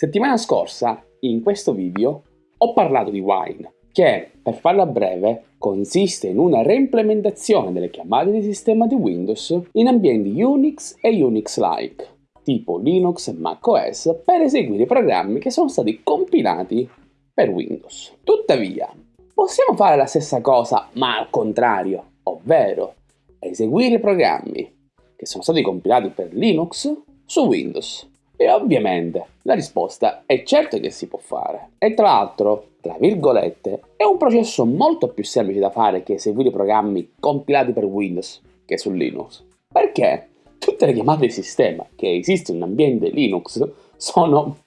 Settimana scorsa, in questo video, ho parlato di Wine, che, per farla breve, consiste in una reimplementazione delle chiamate di sistema di Windows in ambienti Unix e Unix-like, tipo Linux e macOS, per eseguire programmi che sono stati compilati per Windows. Tuttavia, possiamo fare la stessa cosa, ma al contrario, ovvero eseguire programmi che sono stati compilati per Linux su Windows. E ovviamente la risposta è certo che si può fare. E tra l'altro, tra virgolette, è un processo molto più semplice da fare che eseguire programmi compilati per Windows che su Linux. Perché tutte le chiamate di sistema che esistono in ambiente Linux sono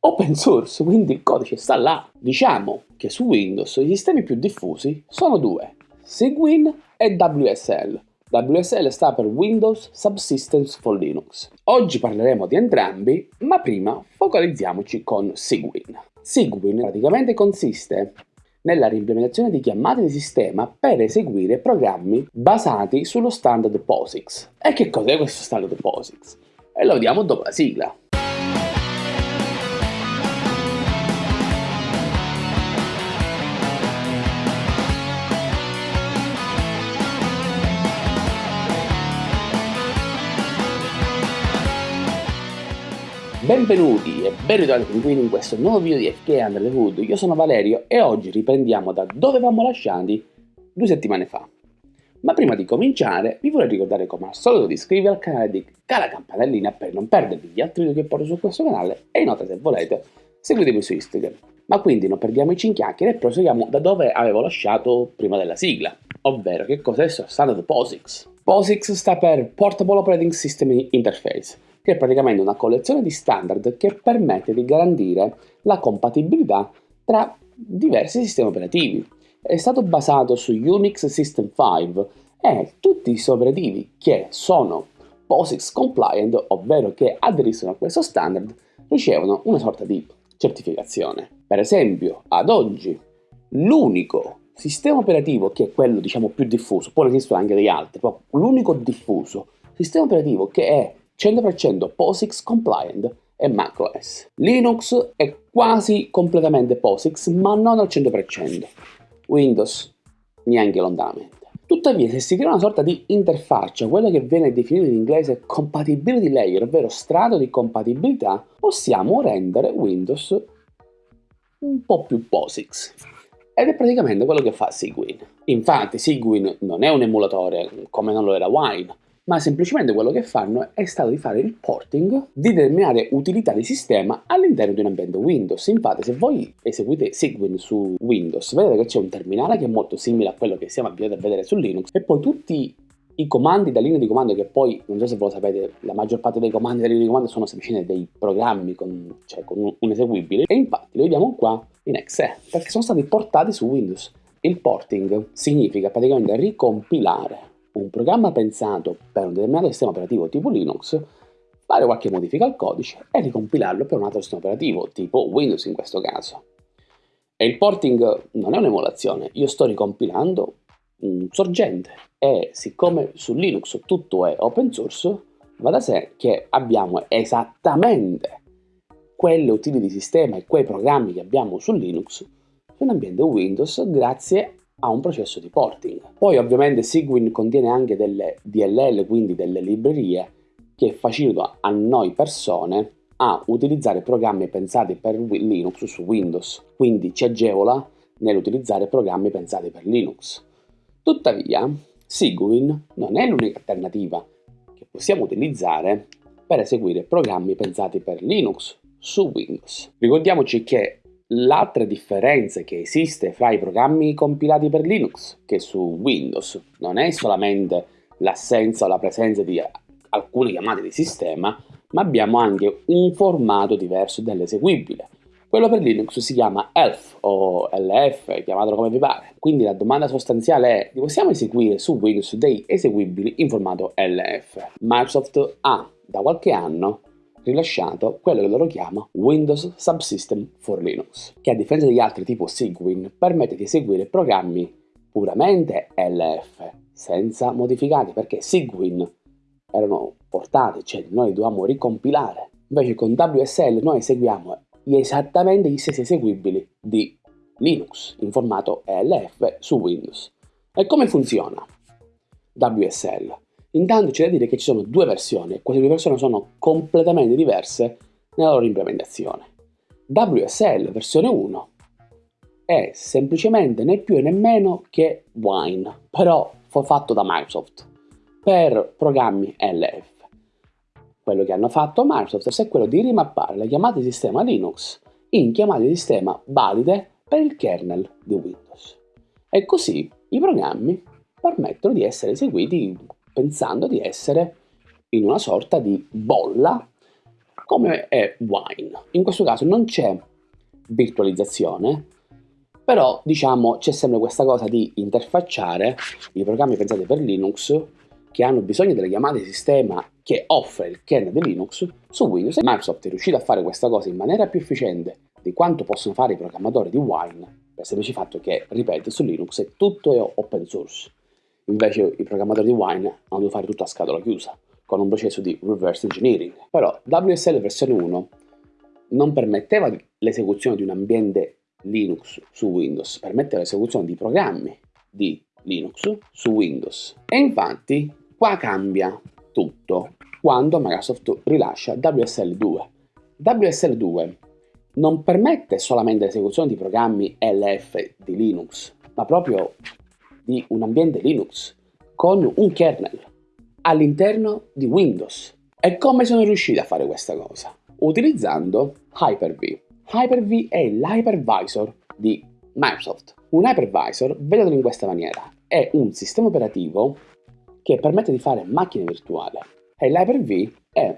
open source, quindi il codice sta là. Diciamo che su Windows i sistemi più diffusi sono due, Cygwin e WSL. WSL sta per Windows Subsystems for Linux. Oggi parleremo di entrambi, ma prima focalizziamoci con Cygwin. Cygwin praticamente consiste nella reimplementazione di chiamate di sistema per eseguire programmi basati sullo standard POSIX. E che cos'è questo standard POSIX? E lo vediamo dopo la sigla. Benvenuti e ben ritrovati pinguini in questo nuovo video di FK Under the Hood, io sono Valerio e oggi riprendiamo da dove avevamo lasciati due settimane fa. Ma prima di cominciare vi vorrei ricordare come al solito di iscrivervi al canale di la campanellina per non perdervi gli altri video che porto su questo canale e inoltre se volete seguitemi su Instagram. Ma quindi non perdiamoci in chiacchiere e proseguiamo da dove avevo lasciato prima della sigla, ovvero che cos'è Standard POSIX. POSIX sta per Portable Operating System Interface che è praticamente una collezione di standard che permette di garantire la compatibilità tra diversi sistemi operativi. È stato basato su Unix System 5 e tutti i suoi operativi che sono POSIX compliant, ovvero che aderiscono a questo standard, ricevono una sorta di certificazione. Per esempio, ad oggi, l'unico sistema operativo che è quello diciamo più diffuso, poi esistono anche degli altri, però l'unico diffuso sistema operativo che è 100% POSIX compliant e macOS. Linux è quasi completamente POSIX, ma non al 100%. Windows neanche lontanamente. Tuttavia, se si crea una sorta di interfaccia, quella che viene definita in inglese compatibility layer, ovvero strato di compatibilità, possiamo rendere Windows un po' più POSIX. Ed è praticamente quello che fa Cygwin. Infatti Cygwin non è un emulatore come non lo era Wine, ma semplicemente quello che fanno è stato di fare il porting di determinate utilità di sistema all'interno di un ambiente Windows. Infatti se voi eseguite Cygwin su Windows vedete che c'è un terminale che è molto simile a quello che siamo abituati a vedere su Linux e poi tutti i comandi da linea di comando che poi, non so se voi lo sapete, la maggior parte dei comandi da linea di comando sono semplicemente dei programmi con, cioè, con un eseguibile e infatti lo vediamo qua in exe perché sono stati portati su Windows. Il porting significa praticamente ricompilare un programma pensato per un determinato sistema operativo tipo Linux, fare qualche modifica al codice e ricompilarlo per un altro sistema operativo, tipo Windows in questo caso. E il porting non è un'emulazione, io sto ricompilando un sorgente e siccome su Linux tutto è open source, va da sé che abbiamo esattamente quelle utili di sistema e quei programmi che abbiamo su Linux su un ambiente Windows grazie a un processo di porting. Poi ovviamente Sigwin contiene anche delle DLL, quindi delle librerie, che facilitano a noi persone a utilizzare programmi pensati per Linux su Windows, quindi ci agevola nell'utilizzare programmi pensati per Linux. Tuttavia, Sigwin non è l'unica alternativa che possiamo utilizzare per eseguire programmi pensati per Linux su Windows. Ricordiamoci che L'altra differenza che esiste fra i programmi compilati per Linux che su Windows non è solamente l'assenza o la presenza di alcune chiamate di sistema, ma abbiamo anche un formato diverso dell'eseguibile. Quello per Linux si chiama ELF o LF, chiamatelo come vi pare. Quindi la domanda sostanziale è, possiamo eseguire su Windows dei eseguibili in formato LF? Microsoft ha da qualche anno rilasciato quello che loro chiama Windows Subsystem for Linux, che a differenza degli altri tipo Cygwin permette di eseguire programmi puramente LF, senza modificati, perché Cygwin erano portati, cioè noi dovevamo ricompilare. Invece con WSL noi eseguiamo esattamente gli stessi eseguibili di Linux in formato ELF su Windows. E come funziona WSL? Intanto c'è da dire che ci sono due versioni e queste due versioni sono completamente diverse nella loro implementazione. WSL versione 1 è semplicemente né più né meno che Wine, però fatto da Microsoft per programmi LF. Quello che hanno fatto Microsoft è quello di rimappare le chiamate di sistema Linux in chiamate di sistema valide per il kernel di Windows. E così i programmi permettono di essere eseguiti pensando di essere in una sorta di bolla come è Wine. In questo caso non c'è virtualizzazione, però diciamo c'è sempre questa cosa di interfacciare i programmi pensati per Linux che hanno bisogno delle chiamate di sistema che offre il kernel di Linux su Windows Microsoft è riuscito a fare questa cosa in maniera più efficiente di quanto possono fare i programmatori di Wine per il semplice fatto che, ripeto, su Linux è tutto è open source invece i programmatori di Wine hanno dovuto fare tutto a scatola chiusa con un processo di reverse engineering però WSL versione 1 non permetteva l'esecuzione di un ambiente Linux su Windows, permette l'esecuzione di programmi di Linux su Windows. E infatti qua cambia tutto quando Microsoft rilascia WSL2. WSL2 non permette solamente l'esecuzione di programmi LF di Linux, ma proprio di un ambiente Linux con un kernel all'interno di Windows. E come sono riusciti a fare questa cosa? Utilizzando Hyper-V. Hyper-V è l'hypervisor di Microsoft. Un hypervisor, vedetelo in questa maniera, è un sistema operativo che permette di fare macchine virtuali e l'Hyper-V è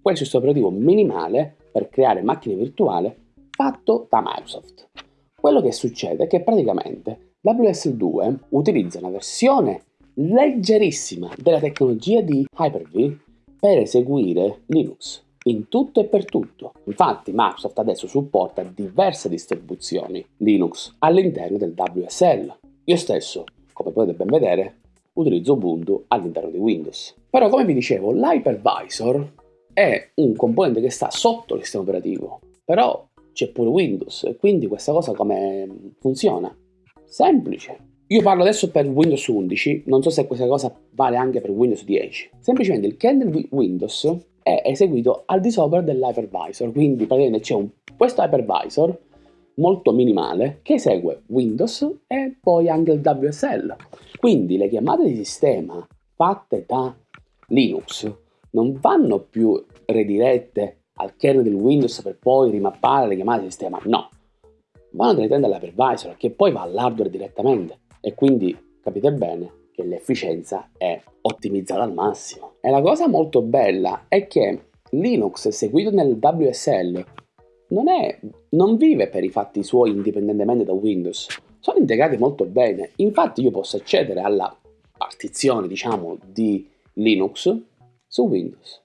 quel sistema operativo minimale per creare macchine virtuali fatto da Microsoft. Quello che succede è che praticamente WSL2 utilizza una versione leggerissima della tecnologia di Hyper-V per eseguire Linux in tutto e per tutto. Infatti Microsoft adesso supporta diverse distribuzioni Linux all'interno del WSL. Io stesso, come potete ben vedere, utilizzo Ubuntu all'interno di Windows. Però come vi dicevo, l'hypervisor è un componente che sta sotto il sistema operativo, però c'è pure Windows, quindi questa cosa come funziona? Semplice. Io parlo adesso per Windows 11, non so se questa cosa vale anche per Windows 10. Semplicemente il kernel di Windows è eseguito al di sopra dell'hypervisor, quindi praticamente c'è questo hypervisor molto minimale che esegue Windows e poi anche il WSL. Quindi le chiamate di sistema fatte da Linux non vanno più redirette al kernel del Windows per poi rimappare le chiamate di sistema, no, vanno direttamente all'hypervisor che poi va all'hardware direttamente e quindi capite bene che l'efficienza è ottimizzata al massimo. E la cosa molto bella è che Linux eseguito nel WSL non, è, non vive per i fatti suoi indipendentemente da Windows, sono integrati molto bene. Infatti io posso accedere alla partizione, diciamo, di Linux su Windows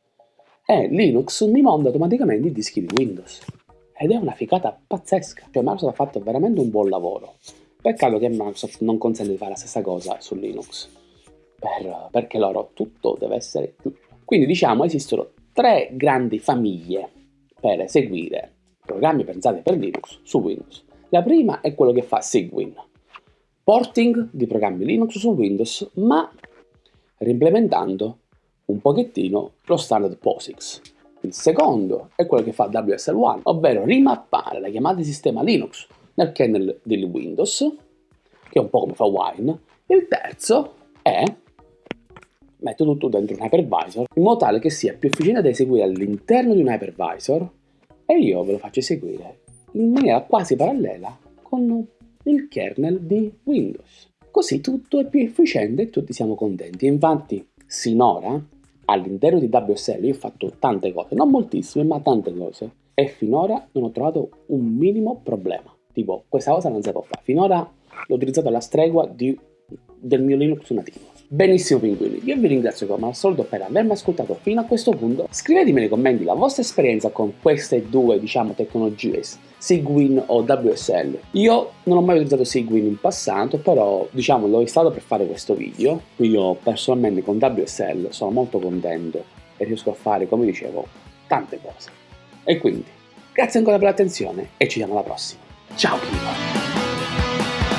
e Linux mi monta automaticamente i dischi di Windows. Ed è una figata pazzesca, cioè Microsoft ha fatto veramente un buon lavoro. Peccato che Microsoft non consente di fare la stessa cosa su Linux, per, perché loro tutto deve essere. Quindi diciamo esistono tre grandi famiglie per eseguire programmi pensati per Linux su Windows. La prima è quello che fa Sigwin, porting di programmi Linux su Windows, ma reimplementando un pochettino lo standard POSIX. Il secondo è quello che fa WSL1, ovvero rimappare la chiamata di sistema Linux nel kernel di Windows, che è un po' come fa Wine. Il terzo è metto tutto dentro un hypervisor in modo tale che sia più efficiente da eseguire all'interno di un hypervisor e io ve lo faccio eseguire in maniera quasi parallela con il kernel di Windows. Così tutto è più efficiente e tutti siamo contenti. Infatti, sinora, all'interno di WSL io ho fatto tante cose, non moltissime, ma tante cose, e finora non ho trovato un minimo problema. Tipo, questa cosa non si può fare. Finora l'ho utilizzato alla stregua di, del mio Linux nativo. Benissimo pinguini, io vi ringrazio come al solito per avermi ascoltato fino a questo punto. Scrivetemi nei commenti la vostra esperienza con queste due, diciamo, tecnologie, Sigwin o WSL. Io non ho mai utilizzato Sigwin in passato, però, diciamo, l'ho installato per fare questo video. Io personalmente con WSL sono molto contento e riesco a fare, come dicevo, tante cose. E quindi Grazie ancora per l'attenzione e ci vediamo alla prossima. Ciao Kiva!